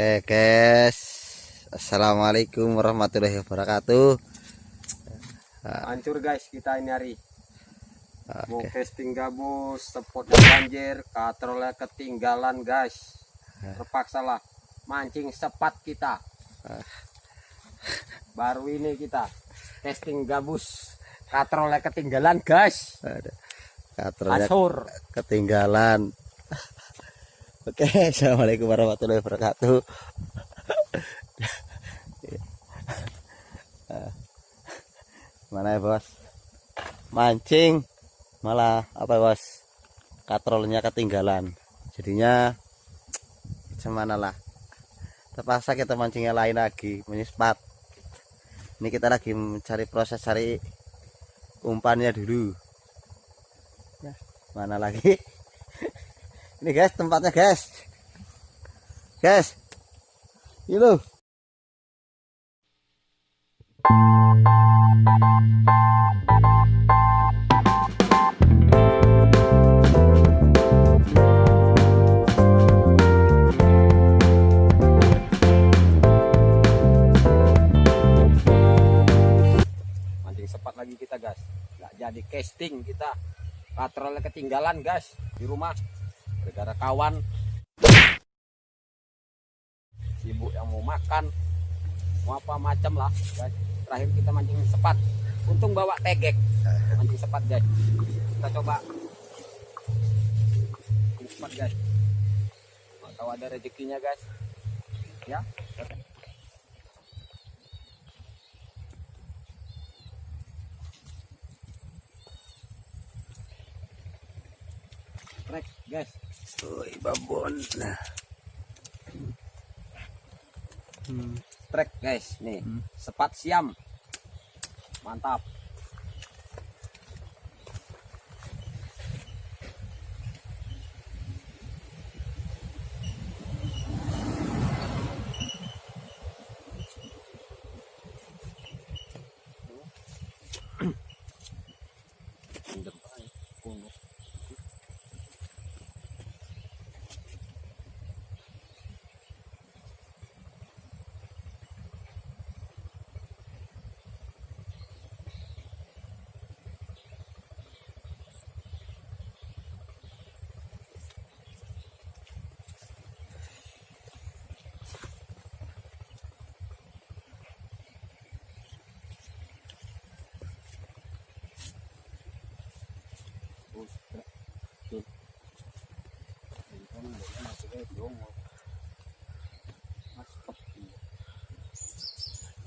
Oke guys. Assalamualaikum warahmatullahi wabarakatuh. Hancur guys kita ini hari. Mau Oke. casting gabus, spotnya banjir, katrolnya ketinggalan guys. Terpaksa lah mancing sepat kita. Baru ini kita casting gabus Katrolnya ketinggalan guys. Katrolnya ketinggalan Oke Assalamualaikum warahmatullahi wabarakatuh. Mana ya bos? Mancing. Malah apa ya, bos? Katrolnya ketinggalan. Jadinya Gimana lah? Terpaksa kita mancingnya lain lagi Menyespat Ini kita lagi mencari proses cari Umpannya dulu. Ya, Mana lagi Ini guys tempatnya guys. Guys. Ini loh. Sepat lagi kita guys. Nggak jadi casting kita. Katrolnya ketinggalan guys Di rumah Gara-gara kawan. Sibuk yang mau makan. Mau apa macam lah. Guys Terakhir kita mancing sepat. Untung bawa tegek. Mancing sepat guys. Kita coba. Sepat guys. Tahu ada rezekinya guys. Ya? Trek guys Woi babon Nah hmm. Trek guys nih Hmm. sepat siam mantap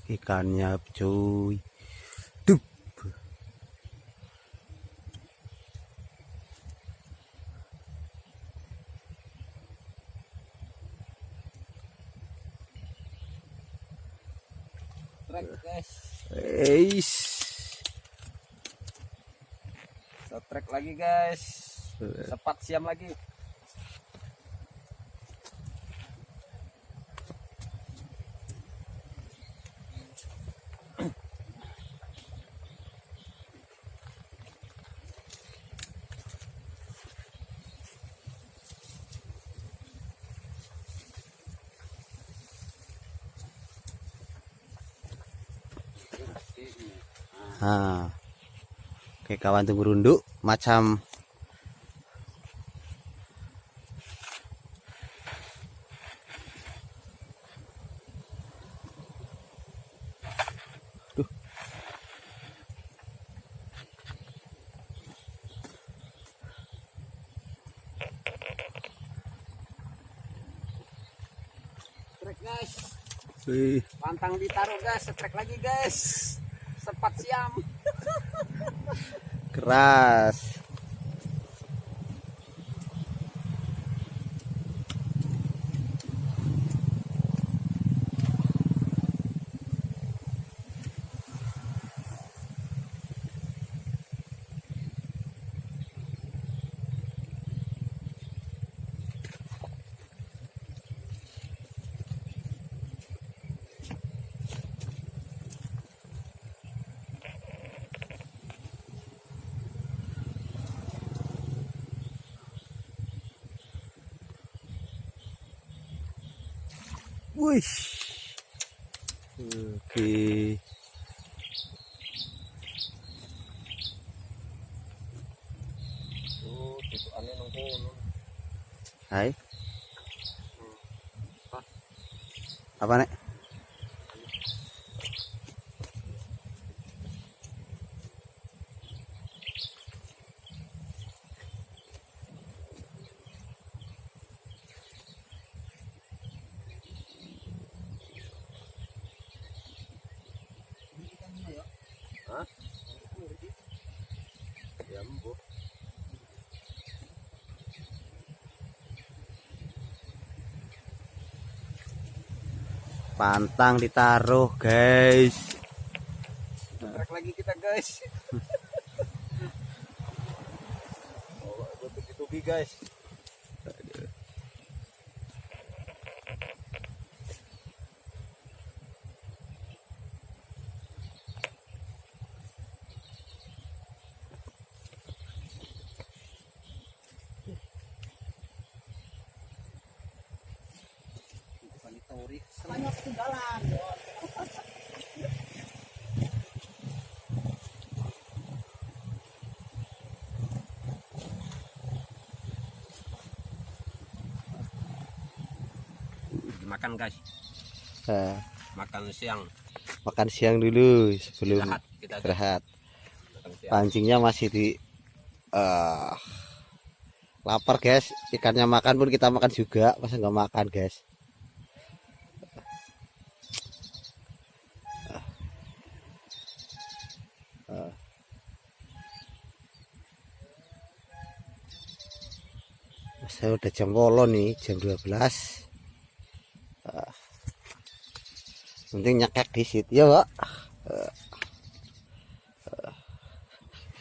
Ikannya cuy. Dup. Trek guys. Eis trek lagi guys. Sepat siam lagi Nah Oke kawan tunggu runduk Macam Wih, pantang ditaruh guys. Trek lagi guys. Sepat siam. Keras Wih. Oke. nang kono Hai. Apa nek? Mbok. Pantang ditaruh, guys. Trek lagi kita guys. oh, tutupi guys. Banyak ketinggalan. Makan guys. Eh, Makan siang. makan siang dulu sebelum Istirahat kita. Pancingnya masih di eh lapar, guys. Ikannya makan pun kita makan juga, masa nggak makan, guys. Saya udah jam wolo nih jam 12 Ah. penting nyakek di situ. Ya pak.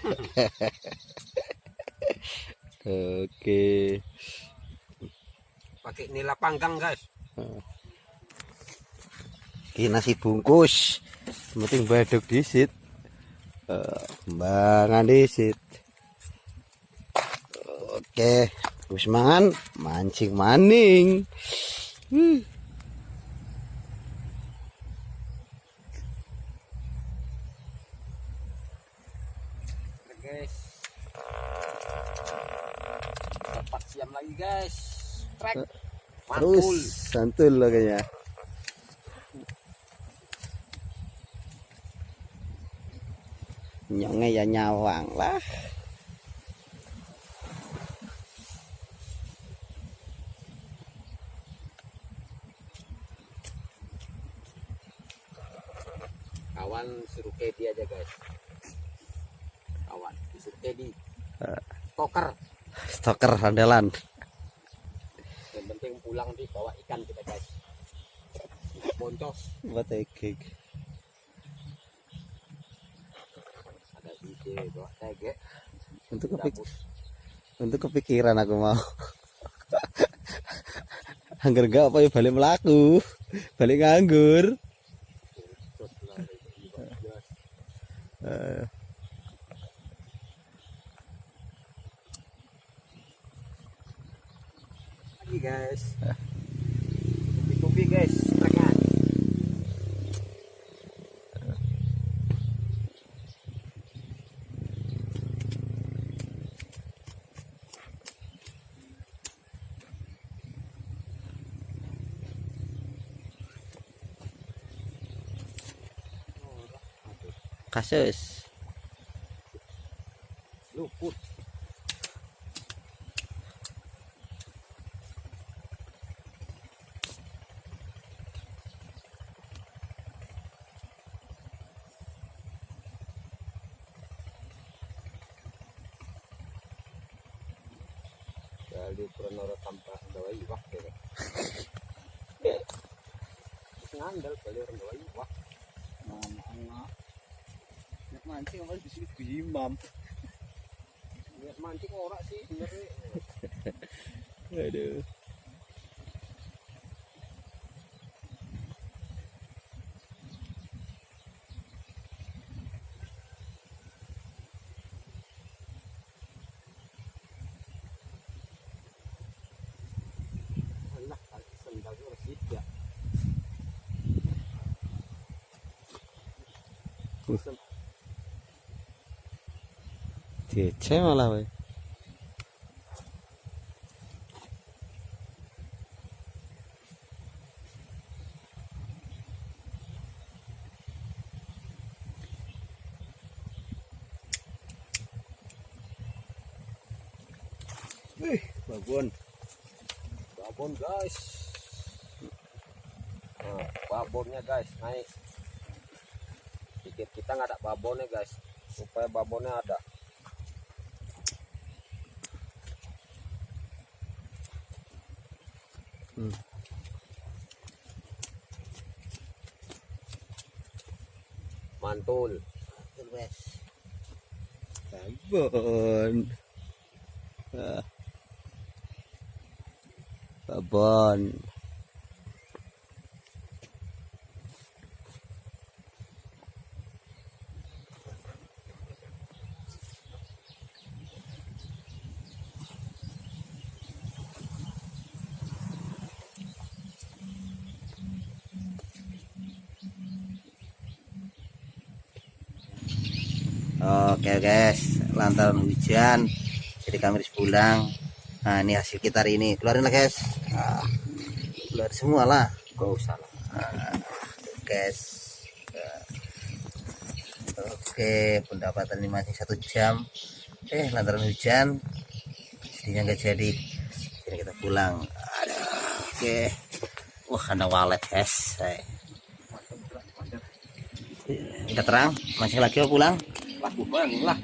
Oke. Pakai nila panggang guys. ini nasi bungkus. Penting baduk di situ. Kembangan di situ. Oke terus mangan mancing maning Hmm. Oke, guys. Dapat siam lagi guys. Trek. Mantul. terus santul lah kayaknya nyongnya ya nyawang lah Kawan suruh Kedi aja guys. Kawan disuruh Kedi. Stoker. stoker andalan Yang penting pulang di bawa ikan kita guys. Boncos buat egg ada ide bawa tege. untuk kepik untuk kepikiran aku mau anggar gak apa ya balik melaku balik nganggur Terus lah, guys. Eh, Lagi guys. Kopi-kopi guys. Treknya. Kasus Luput. Jadi pernah tanpa bawa iwak ya. Ngandel kali orang bawa iwak. Anak-anak mancing apa di sini gimam ya, mancing ora sih bener aduh. Thank you. Ya. Dece malah we. babon. Babon guys. Nah, babonnya guys naik. Dikit kita nggak ada babonnya guys. Supaya babonnya ada mantul Babon. Ah. Babon. Oke guys, lantaran hujan, jadi kami harus pulang. Nah ini hasil kita hari ini, keluarin lah guys. Ah, keluar semua lah. gak usah lah Ah, guys. Oke, pendapatan ini masih satu jam. Eh, lantaran hujan, jadinya nggak jadi. Jadi kita pulang. Oke. Wah, ada walet guys. Eh. Udah terang, masih lagi mau pulang? Lah bukan lah